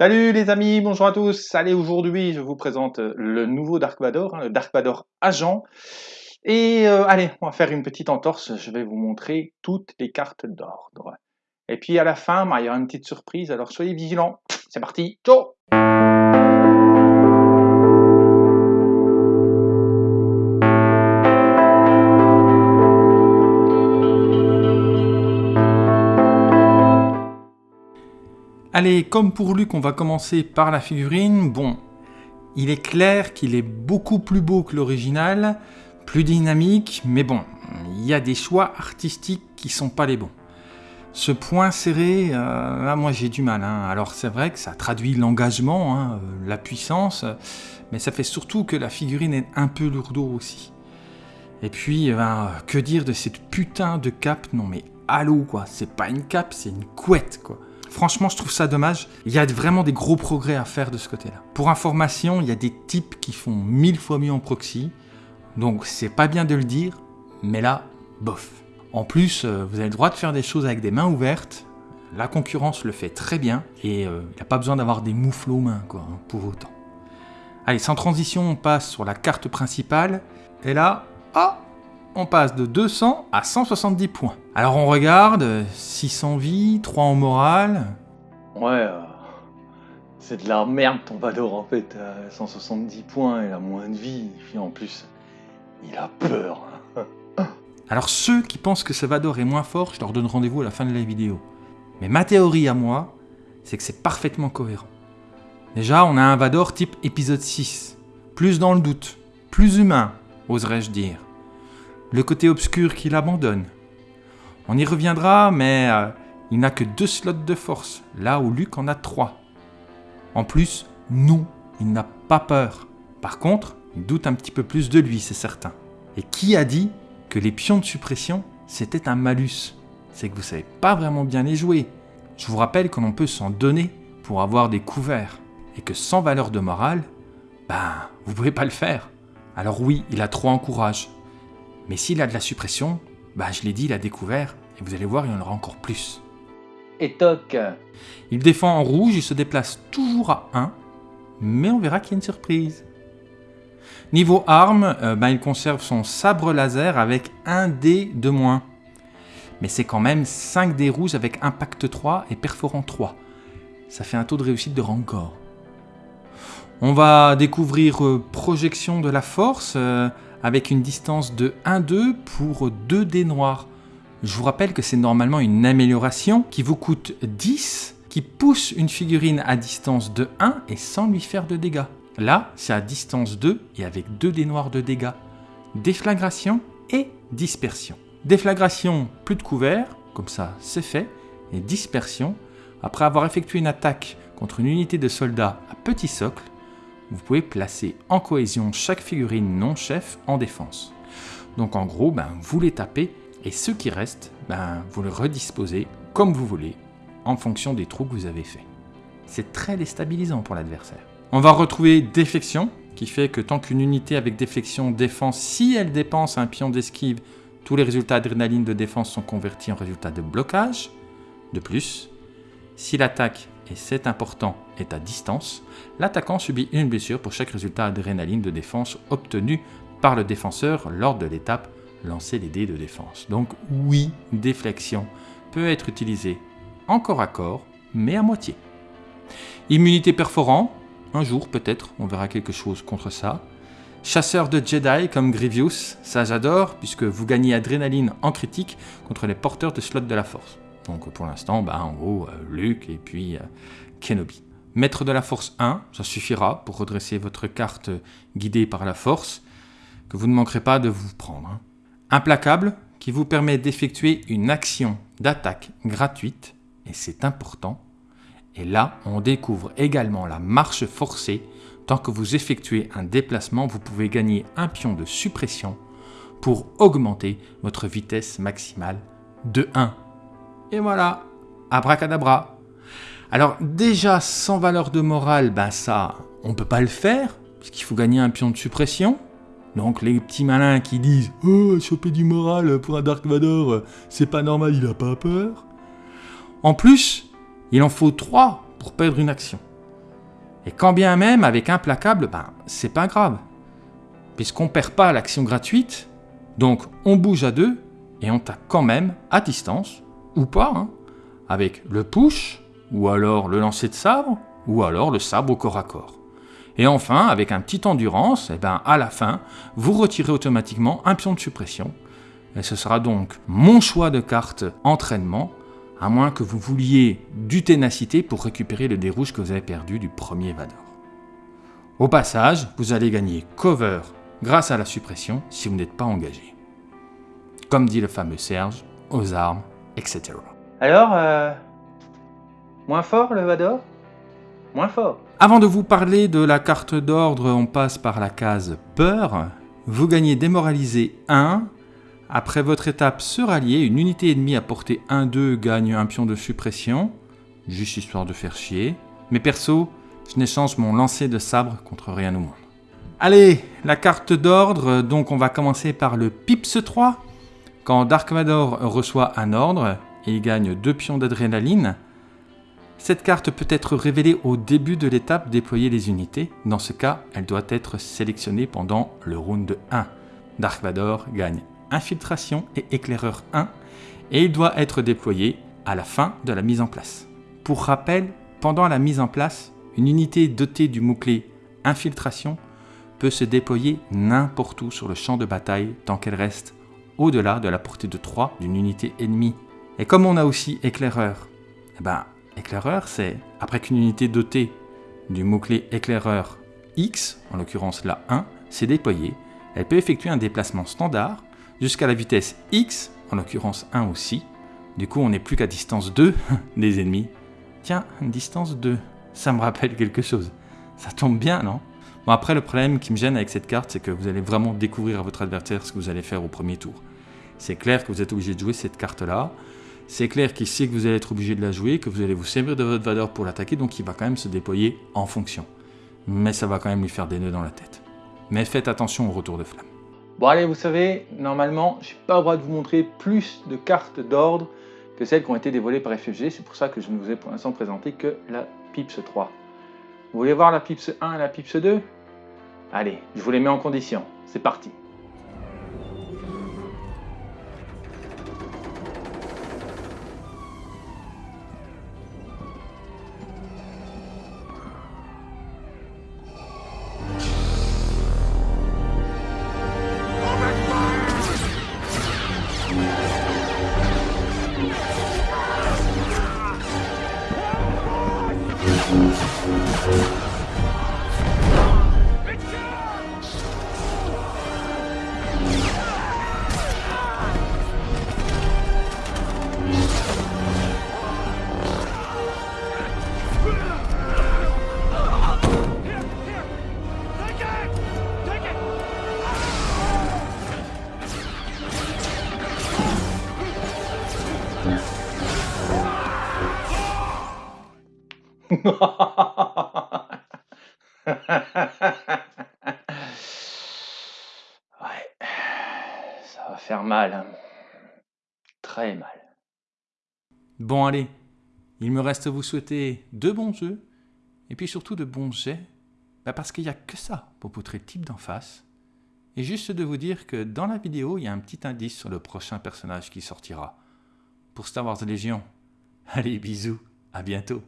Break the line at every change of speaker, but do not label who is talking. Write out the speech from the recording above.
Salut les amis, bonjour à tous. Allez, aujourd'hui, je vous présente le nouveau Dark Vador, hein, le Dark Vador Agent. Et euh, allez, on va faire une petite entorse. Je vais vous montrer toutes les cartes d'ordre. Et puis à la fin, bah, il y aura une petite surprise. Alors soyez vigilants. C'est parti. Ciao Allez, comme pour Luc, on va commencer par la figurine. Bon, il est clair qu'il est beaucoup plus beau que l'original, plus dynamique, mais bon, il y a des choix artistiques qui sont pas les bons. Ce point serré, euh, moi j'ai du mal. Hein. Alors c'est vrai que ça traduit l'engagement, hein, euh, la puissance, mais ça fait surtout que la figurine est un peu lourdeau aussi. Et puis, eh ben, que dire de cette putain de cape? Non mais allô quoi, c'est pas une cape, c'est une couette quoi. Franchement, je trouve ça dommage. Il y a vraiment des gros progrès à faire de ce côté-là. Pour information, il y a des types qui font mille fois mieux en proxy. Donc c'est pas bien de le dire, mais là, bof. En plus, euh, vous avez le droit de faire des choses avec des mains ouvertes. La concurrence le fait très bien et euh, il n'y a pas besoin d'avoir des moufles aux mains quoi, hein, pour autant. Allez, sans transition, on passe sur la carte principale. Et là, ah, on passe de 200 à 170 points. Alors on regarde, 600 vies, 3 en morale.
Ouais, euh, c'est de la merde ton Vador en fait, 170 points, il a moins de vie, puis en plus, il a peur.
Alors ceux qui pensent que ce Vador est moins fort, je leur donne rendez-vous à la fin de la vidéo. Mais ma théorie à moi, c'est que c'est parfaitement cohérent. Déjà, on a un Vador type épisode 6. Plus dans le doute, plus humain, oserais-je dire le côté obscur qu'il abandonne. On y reviendra, mais euh, il n'a que deux slots de force, là où Luke en a trois. En plus, non, il n'a pas peur. Par contre, il doute un petit peu plus de lui, c'est certain. Et qui a dit que les pions de suppression, c'était un malus? C'est que vous savez pas vraiment bien les jouer. Je vous rappelle que l'on peut s'en donner pour avoir des couverts, et que sans valeur de morale, ben, vous pouvez pas le faire. Alors oui, il a trop en courage, mais s'il a de la suppression, bah je l'ai dit, il a découvert, et vous allez voir, il y en aura encore plus.
Et toc
Il défend en rouge, il se déplace toujours à 1, mais on verra qu'il y a une surprise. Niveau arme, euh, bah, il conserve son sabre laser avec un dé de moins. Mais c'est quand même 5 dés rouges avec impact 3 et perforant 3. Ça fait un taux de réussite de rancor. On va découvrir euh, projection de la force, euh, avec une distance de 1-2 pour 2 dés noirs. Je vous rappelle que c'est normalement une amélioration qui vous coûte 10, qui pousse une figurine à distance de 1 et sans lui faire de dégâts. Là, c'est à distance 2 et avec 2 dés noirs de dégâts. Déflagration et dispersion. Déflagration, plus de couvert, comme ça c'est fait, et dispersion, après avoir effectué une attaque contre une unité de soldats à petit socle, vous pouvez placer en cohésion chaque figurine non-chef en défense. Donc en gros, ben, vous les tapez et ceux qui restent, ben, vous les redisposez comme vous voulez en fonction des trous que vous avez faits. C'est très déstabilisant pour l'adversaire. On va retrouver déflexion, qui fait que tant qu'une unité avec déflexion défense, si elle dépense un pion d'esquive, tous les résultats adrénaline de défense sont convertis en résultats de blocage. De plus, si l'attaque et c'est important, est à distance, l'attaquant subit une blessure pour chaque résultat adrénaline de défense obtenu par le défenseur lors de l'étape lancer les dés de défense. Donc oui, déflexion peut être utilisée en corps à corps, mais à moitié. Immunité perforant, un jour peut-être, on verra quelque chose contre ça. Chasseur de Jedi comme Grievous, ça j'adore, puisque vous gagnez adrénaline en critique contre les porteurs de slot de la force. Donc pour l'instant, bah, en gros, euh, Luke et puis euh, Kenobi. Maître de la force 1, ça suffira pour redresser votre carte guidée par la force, que vous ne manquerez pas de vous prendre. Hein. Implacable, qui vous permet d'effectuer une action d'attaque gratuite, et c'est important. Et là, on découvre également la marche forcée. Tant que vous effectuez un déplacement, vous pouvez gagner un pion de suppression pour augmenter votre vitesse maximale de 1 et voilà, abracadabra. Alors déjà, sans valeur de morale, ben ça, on peut pas le faire, puisqu'il faut gagner un pion de suppression. Donc les petits malins qui disent « Oh, choper du moral pour un Dark Vador, c'est pas normal, il a pas peur. » En plus, il en faut 3 pour perdre une action. Et quand bien même avec implacable, ben c'est pas grave. Puisqu'on perd pas l'action gratuite, donc on bouge à deux et on tape quand même à distance, ou pas, hein, avec le push, ou alors le lancer de sabre, ou alors le sabre au corps à corps. Et enfin, avec un petit endurance, et ben à la fin, vous retirez automatiquement un pion de suppression. Et ce sera donc mon choix de carte entraînement, à moins que vous vouliez du ténacité pour récupérer le dé rouge que vous avez perdu du premier Vador. Au passage, vous allez gagner cover grâce à la suppression si vous n'êtes pas engagé. Comme dit le fameux Serge, aux armes, etc.
Alors, euh, moins fort le Vador? Moins fort.
Avant de vous parler de la carte d'ordre, on passe par la case peur. Vous gagnez démoralisé 1. Après votre étape se rallier, une unité ennemie à portée 1-2 gagne un pion de suppression. Juste histoire de faire chier. Mais perso, je n'échange mon lancer de sabre contre rien au monde. Allez, la carte d'ordre, donc on va commencer par le Pips 3. Quand Dark Vador reçoit un ordre, il gagne 2 pions d'adrénaline. Cette carte peut être révélée au début de l'étape déployer les unités. Dans ce cas, elle doit être sélectionnée pendant le round 1. Dark Vador gagne Infiltration et Éclaireur 1 et il doit être déployé à la fin de la mise en place. Pour rappel, pendant la mise en place, une unité dotée du mot-clé Infiltration peut se déployer n'importe où sur le champ de bataille tant qu'elle reste au-delà de la portée de 3 d'une unité ennemie. Et comme on a aussi Éclaireur, eh ben, Éclaireur, c'est après qu'une unité dotée du mot-clé éclaireur X, en l'occurrence la 1, s'est déployée, elle peut effectuer un déplacement standard jusqu'à la vitesse X, en l'occurrence 1 aussi. Du coup, on n'est plus qu'à distance 2 des ennemis. Tiens, distance 2, ça me rappelle quelque chose. Ça tombe bien, non? Bon, après, le problème qui me gêne avec cette carte, c'est que vous allez vraiment découvrir à votre adversaire ce que vous allez faire au premier tour. C'est clair que vous êtes obligé de jouer cette carte-là. C'est clair qu'il sait que vous allez être obligé de la jouer, que vous allez vous servir de votre valeur pour l'attaquer, donc il va quand même se déployer en fonction. Mais ça va quand même lui faire des nœuds dans la tête. Mais faites attention au retour de flamme.
Bon allez, vous savez, normalement, je n'ai pas le droit de vous montrer plus de cartes d'ordre que celles qui ont été dévoilées par FFG. C'est pour ça que je ne vous ai pour l'instant présenté que la Pips 3. Vous voulez voir la Pips 1 et la Pips 2 Allez, je vous les mets en condition. C'est parti. ouais, ça va faire mal. hein. Très mal.
Bon allez, il me reste à vous souhaiter de bons jeux, et puis surtout de bons jets, bah parce qu'il n'y a que ça pour poutrer le type d'en face. Et juste de vous dire que dans la vidéo, il y a un petit indice sur le prochain personnage qui sortira. Pour Star Wars Légion. Allez, bisous, à bientôt.